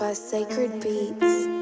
by Sacred Beats.